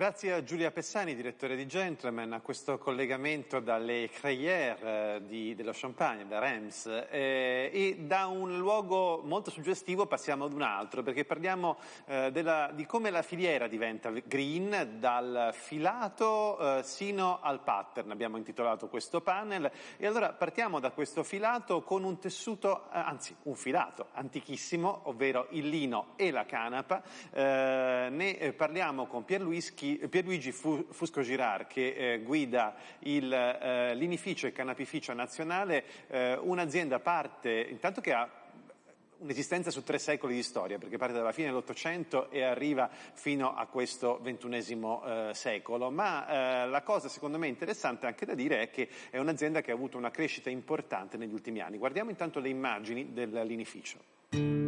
Grazie a Giulia Pessani, direttore di Gentleman, a questo collegamento dalle Crayères eh, di, dello Champagne, da Reims. Eh, e da un luogo molto suggestivo passiamo ad un altro, perché parliamo eh, della, di come la filiera diventa green, dal filato eh, sino al pattern. Abbiamo intitolato questo panel. E allora partiamo da questo filato con un tessuto, eh, anzi un filato antichissimo, ovvero il lino e la canapa. Eh, ne parliamo con Pierluigi Pierluigi Fusco Girard che eh, guida il, eh, l'inificio e canapificio nazionale, eh, un'azienda parte, intanto che ha un'esistenza su tre secoli di storia, perché parte dalla fine dell'Ottocento e arriva fino a questo ventunesimo eh, secolo. Ma eh, la cosa secondo me interessante anche da dire è che è un'azienda che ha avuto una crescita importante negli ultimi anni. Guardiamo intanto le immagini dell'inificio.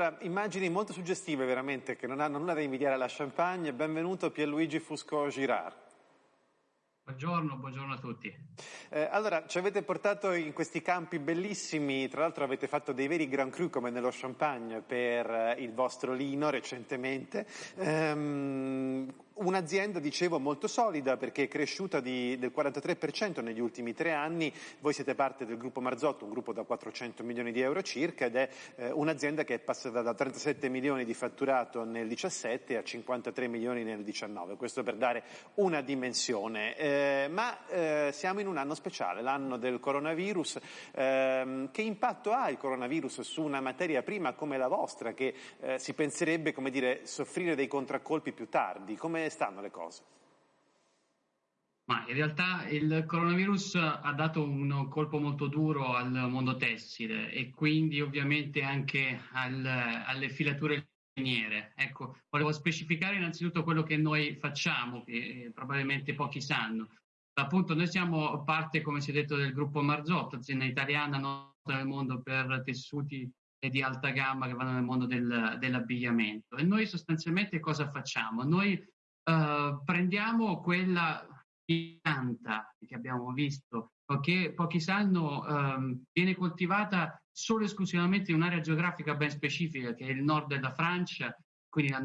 Allora, immagini molto suggestive veramente che non hanno nulla da invidiare alla Champagne. Benvenuto Pierluigi Fusco Girard. Buongiorno, buongiorno a tutti. Eh, allora, ci avete portato in questi campi bellissimi, tra l'altro avete fatto dei veri Grand Cru come nello Champagne per eh, il vostro lino recentemente. Ehm, Un'azienda, dicevo, molto solida perché è cresciuta di, del 43% negli ultimi tre anni. Voi siete parte del gruppo Marzotto, un gruppo da 400 milioni di euro circa, ed è eh, un'azienda che è passata da 37 milioni di fatturato nel 17 a 53 milioni nel 19. Questo per dare una dimensione. Eh, ma eh, siamo in un anno speciale, l'anno del coronavirus. Ehm, che impatto ha il coronavirus su una materia prima come la vostra, che eh, si penserebbe, come dire, soffrire dei contraccolpi più tardi? Come stanno le cose? Ma in realtà il coronavirus ha dato un colpo molto duro al mondo tessile e quindi ovviamente anche al, alle filature liniere. Ecco, volevo specificare innanzitutto quello che noi facciamo, che eh, probabilmente pochi sanno. Appunto, noi siamo parte, come si è detto, del gruppo Marzotto, azienda italiana nota nel mondo per tessuti di alta gamma che vanno nel mondo del, dell'abbigliamento. E noi sostanzialmente cosa facciamo? Noi uh, prendiamo quella pianta che abbiamo visto, che pochi sanno um, viene coltivata solo e esclusivamente in un'area geografica ben specifica, che è il nord della Francia, quindi la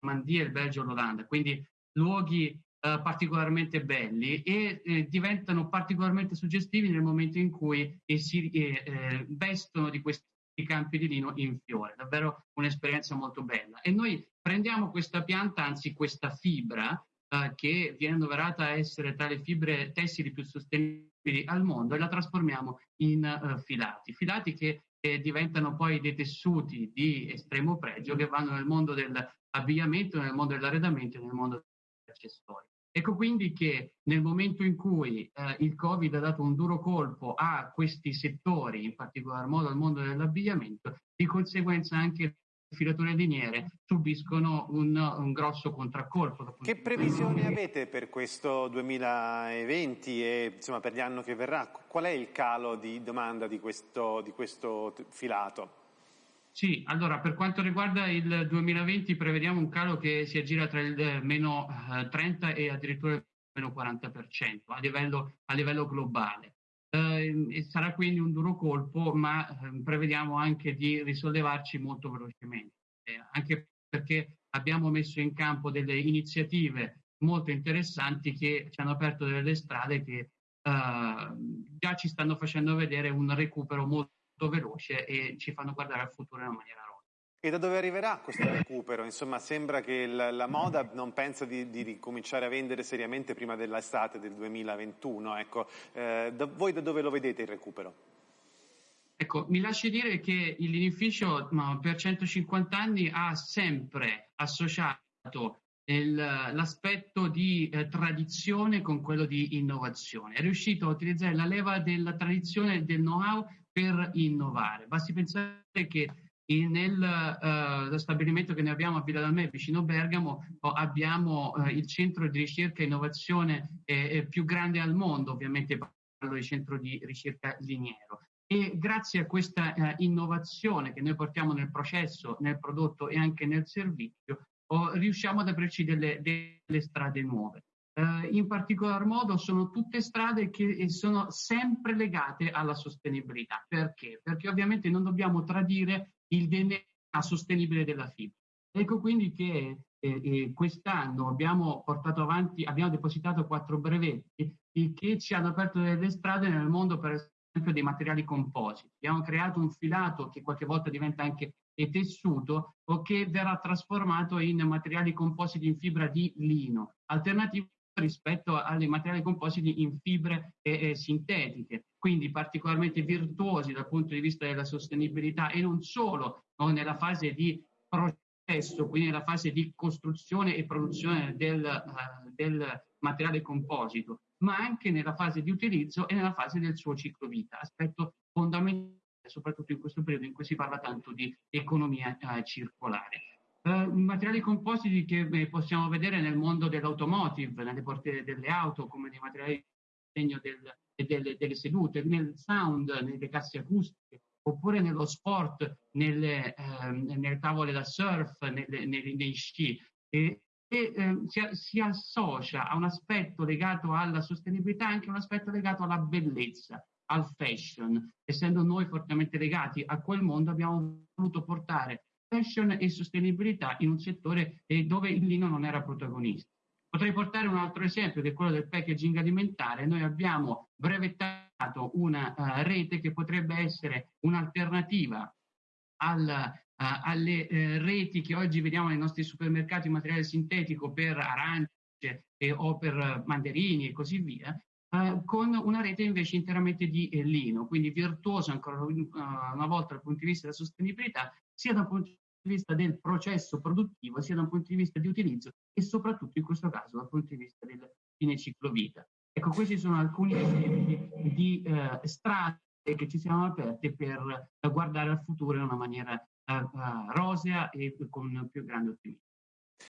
Normandia, il Belgio, l'Olanda, quindi luoghi uh, particolarmente belli e eh, diventano particolarmente suggestivi nel momento in cui si eh, vestono di questi campi di lino in fiore, davvero un'esperienza molto bella. E noi prendiamo questa pianta, anzi questa fibra, eh, che viene annoverata a essere tra le fibre tessili più sostenibili al mondo, e la trasformiamo in uh, filati, filati che eh, diventano poi dei tessuti di estremo pregio che vanno nel mondo dell'abbigliamento, nel mondo dell'arredamento e nel mondo degli accessori. Ecco quindi che nel momento in cui eh, il Covid ha dato un duro colpo a questi settori, in particolar modo al mondo dell'abbigliamento, di conseguenza anche le filature liniere subiscono un, un grosso contraccolpo. Che previsioni avete per questo 2020 e insomma, per gli anni che verrà? Qual è il calo di domanda di questo, di questo filato? Sì, allora per quanto riguarda il 2020 prevediamo un calo che si aggira tra il eh, meno 30 eh, e addirittura il meno 40% a livello, a livello globale. Eh, sarà quindi un duro colpo, ma eh, prevediamo anche di risollevarci molto velocemente, eh, anche perché abbiamo messo in campo delle iniziative molto interessanti che ci hanno aperto delle strade che già ci stanno facendo vedere un recupero molto veloce e ci fanno guardare al futuro in una maniera rosa. E da dove arriverà questo recupero? Insomma, sembra che la, la moda non pensa di, di, ricominciare a vendere seriamente prima dell'estate del 2021. Ecco, eh, da, voi da dove lo vedete il recupero? Ecco, mi lasci dire che il linificio per 150 anni ha sempre associato il, l'aspetto di eh, tradizione con quello di innovazione. È riuscito a utilizzare la leva della tradizione e del know-how per innovare. Basti pensare che nel uh, stabilimento che noi abbiamo a Villa d'Almè, vicino Bergamo, abbiamo uh, il centro di ricerca e innovazione eh, più grande al mondo, ovviamente parlo di centro di ricerca liniero. E grazie a questa uh, innovazione che noi portiamo nel processo, nel prodotto e anche nel servizio, riusciamo ad aprirci delle, delle strade nuove. Uh, in particolar modo sono tutte strade che sono sempre legate alla sostenibilità. Perché? Perché ovviamente non dobbiamo tradire il DNA sostenibile della fibra. Ecco quindi che eh, eh, quest'anno abbiamo portato avanti, abbiamo depositato quattro brevetti che ci hanno aperto delle strade nel mondo, per esempio, dei materiali compositi. Abbiamo creato un filato che qualche volta diventa anche tessuto o che verrà trasformato in materiali compositi in fibra di lino, alternativo rispetto ai materiali compositi in fibre eh, sintetiche, quindi particolarmente virtuosi dal punto di vista della sostenibilità e non solo no, nella fase di processo, quindi nella fase di costruzione e produzione del, uh, del materiale composito, ma anche nella fase di utilizzo e nella fase del suo ciclo vita, aspetto fondamentale soprattutto in questo periodo in cui si parla tanto di economia uh, circolare. Uh, materiali compositi che eh, possiamo vedere nel mondo dell'automotive, nelle portiere delle auto, come nei materiali di segno del, delle, delle, sedute, nel sound, nelle casse acustiche, oppure nello sport, nelle, eh, nelle tavole da surf, nelle, nei, nei sci. E, e eh, si, si, associa a un aspetto legato alla sostenibilità anche un aspetto legato alla bellezza, al fashion. Essendo noi fortemente legati a quel mondo, abbiamo voluto portare fashion e sostenibilità in un settore dove il lino non era protagonista. Potrei portare un altro esempio che è quello del packaging alimentare. Noi abbiamo brevettato una uh, rete che potrebbe essere un'alternativa al, uh, alle uh, reti che oggi vediamo nei nostri supermercati in materiale sintetico per arance e, o per mandarini e così via, con una rete invece interamente di lino, quindi virtuosa ancora una volta dal punto di vista della sostenibilità, sia dal punto di vista del processo produttivo, sia da un punto di vista di utilizzo e soprattutto in questo caso dal punto di vista del fine ciclo vita. Ecco, questi sono alcuni esempi di eh, strade che ci siamo aperte per guardare al futuro in una maniera eh, eh rosea e con più grande ottimismo.